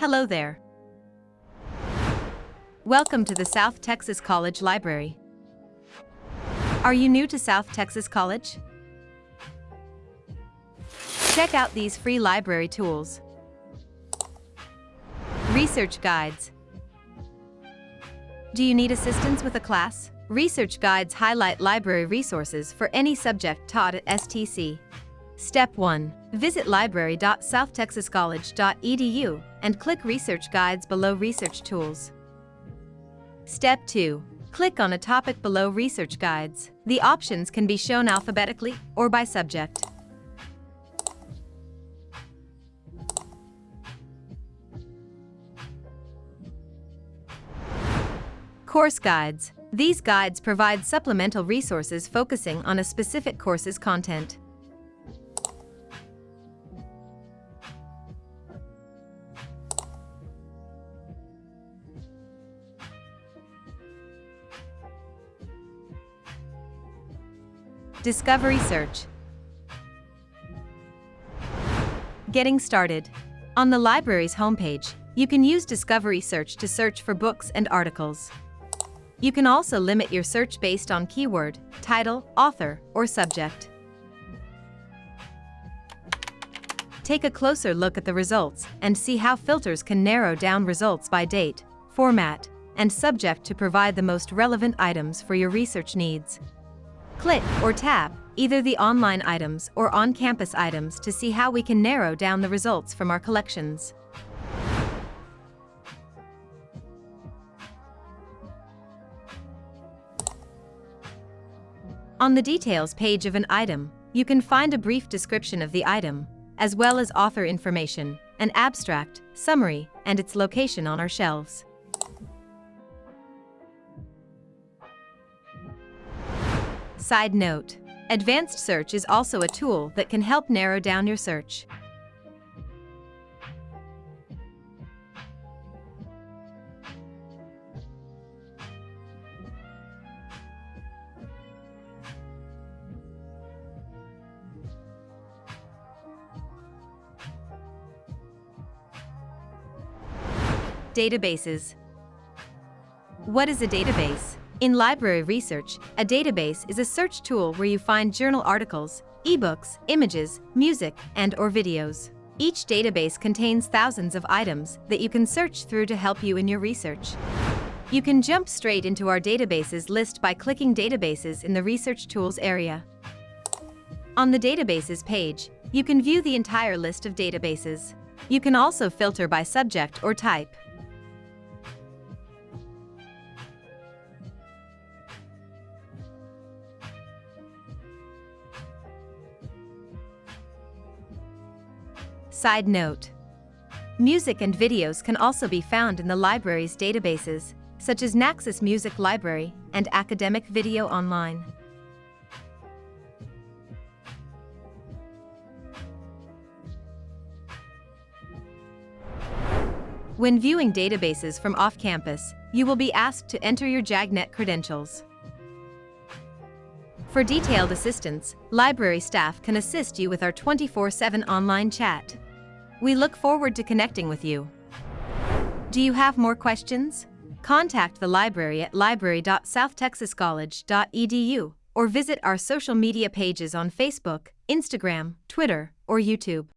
Hello there. Welcome to the South Texas College Library. Are you new to South Texas College? Check out these free library tools. Research guides. Do you need assistance with a class? Research guides highlight library resources for any subject taught at STC. Step 1. Visit library.southtexascollege.edu and click Research Guides below Research Tools. Step 2. Click on a topic below Research Guides. The options can be shown alphabetically or by subject. Course Guides. These guides provide supplemental resources focusing on a specific course's content. Discovery Search Getting started. On the library's homepage, you can use Discovery Search to search for books and articles. You can also limit your search based on keyword, title, author, or subject. Take a closer look at the results and see how filters can narrow down results by date, format, and subject to provide the most relevant items for your research needs. Click or tap either the online items or on-campus items to see how we can narrow down the results from our collections. On the details page of an item, you can find a brief description of the item, as well as author information, an abstract, summary, and its location on our shelves. Side note, Advanced Search is also a tool that can help narrow down your search. Databases. What is a database? In library research, a database is a search tool where you find journal articles, ebooks, images, music, and or videos. Each database contains thousands of items that you can search through to help you in your research. You can jump straight into our databases list by clicking Databases in the Research Tools area. On the Databases page, you can view the entire list of databases. You can also filter by subject or type. Side note. Music and videos can also be found in the library's databases, such as Naxos Music Library and Academic Video Online. When viewing databases from off-campus, you will be asked to enter your JAGNet credentials. For detailed assistance, library staff can assist you with our 24-7 online chat. We look forward to connecting with you. Do you have more questions? Contact the library at library.southtexascollege.edu or visit our social media pages on Facebook, Instagram, Twitter, or YouTube.